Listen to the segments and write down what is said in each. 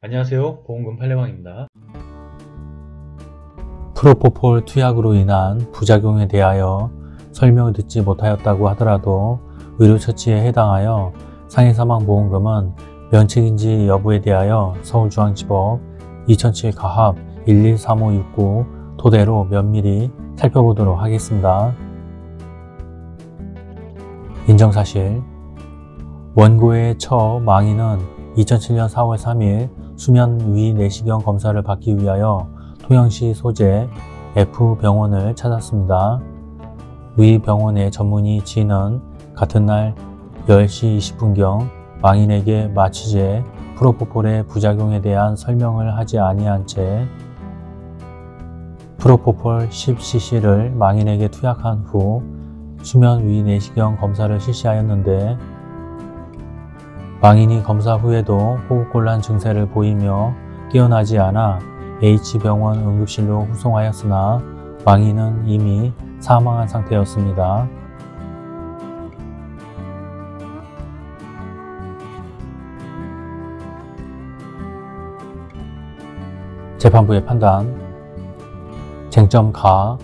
안녕하세요. 보험금 팔례방입니다. 프로포폴 투약으로 인한 부작용에 대하여 설명을 듣지 못하였다고 하더라도 의료처치에 해당하여 상해사망보험금은 면책인지 여부에 대하여 서울중앙지법 2007 가합 113569 토대로 면밀히 살펴보도록 하겠습니다. 인정사실. 원고의 처 망인은 2007년 4월 3일 수면 위 내시경 검사를 받기 위하여 통영시 소재 F병원을 찾았습니다. 위 병원의 전문의 G는 같은 날 10시 20분경 망인에게 마취제 프로포폴의 부작용에 대한 설명을 하지 아니한 채 프로포폴 10cc를 망인에게 투약한 후 수면 위 내시경 검사를 실시하였는데 망인이 검사 후에도 호흡곤란 증세를 보이며 깨어나지 않아 H병원 응급실로 후송하였으나 망인은 이미 사망한 상태였습니다. 재판부의 판단. 쟁점 가,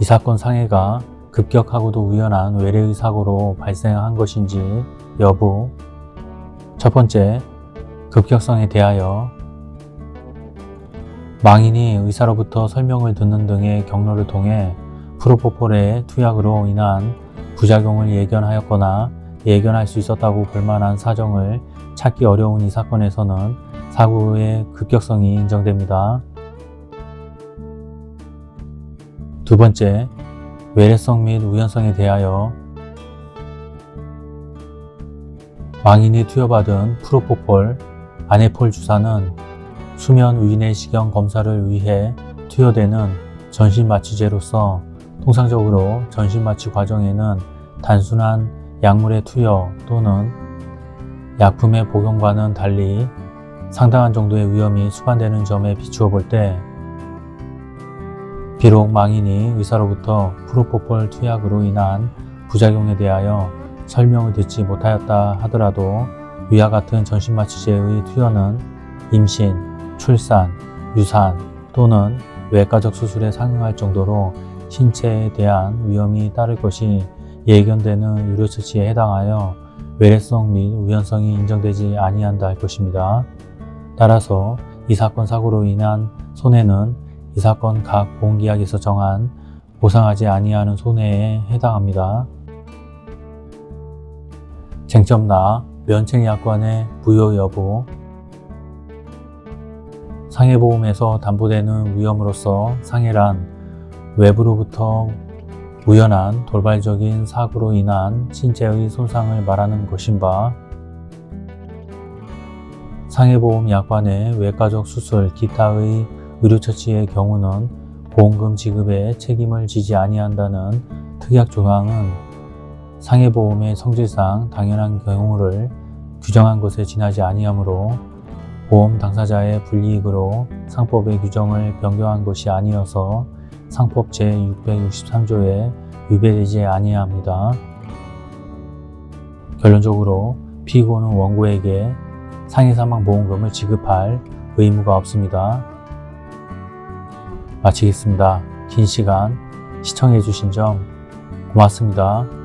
이 사건 상해가 급격하고도 우연한 외래의 사고로 발생한 것인지 여부 첫 번째, 급격성에 대하여 망인이 의사로부터 설명을 듣는 등의 경로를 통해 프로포폴의 투약으로 인한 부작용을 예견하였거나 예견할 수 있었다고 볼 만한 사정을 찾기 어려운 이 사건에서는 사고의 급격성이 인정됩니다. 두 번째, 외래성 및 우연성에 대하여 망인이 투여받은 프로포폴, 아네폴 주사는 수면 위내 시경 검사를 위해 투여되는 전신마취제로서 통상적으로 전신마취 과정에는 단순한 약물의 투여 또는 약품의 복용과는 달리 상당한 정도의 위험이 수반되는 점에 비추어 볼 때 비록 망인이 의사로부터 프로포폴 투약으로 인한 부작용에 대하여 설명을 듣지 못하였다 하더라도 위와 같은 전신마취제의 투여는 임신, 출산, 유산 또는 외과적 수술에 상응할 정도로 신체에 대한 위험이 따를 것이 예견되는 의료처치에 해당하여 외래성 및 우연성이 인정되지 아니한다 할 것입니다. 따라서 이 사건 사고로 인한 손해는 이 사건 각 보험계약에서 정한 보상하지 아니하는 손해에 해당합니다. 쟁점나 면책약관의 부여 여부. 상해보험에서 담보되는 위험으로서 상해란 외부로부터 우연한 돌발적인 사고로 인한 신체의 손상을 말하는 것인 바 상해보험 약관의 외과적 수술 기타의 의료처치의 경우는 보험금 지급에 책임을 지지 아니한다는 특약 조항은 상해보험의 성질상 당연한 경우를 규정한 것에 지나지 아니하므로 보험 당사자의 불이익으로 상법의 규정을 변경한 것이 아니어서 상법 제663조에 위배되지 아니합니다. 결론적으로 피고는 원고에게 상해사망보험금을 지급할 의무가 없습니다. 마치겠습니다. 긴 시간 시청해 주신 점 고맙습니다.